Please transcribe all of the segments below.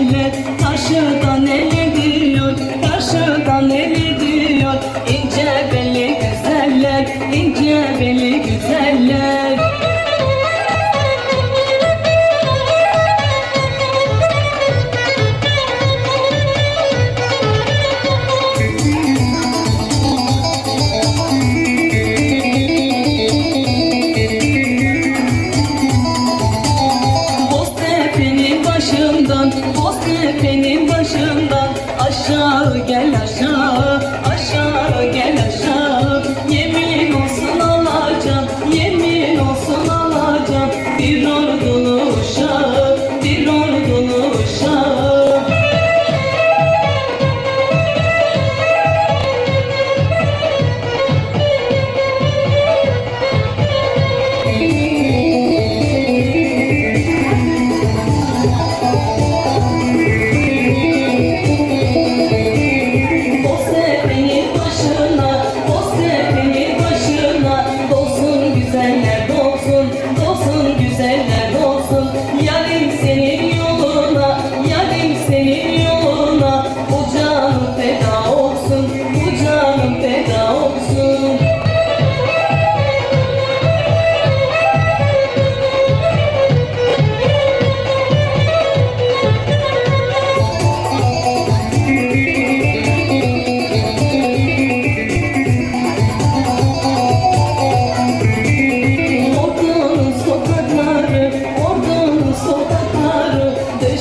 cennet taşıdan ele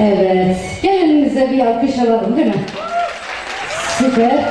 Evet. Gelinimize bir alkış alalım değil mi? Süper.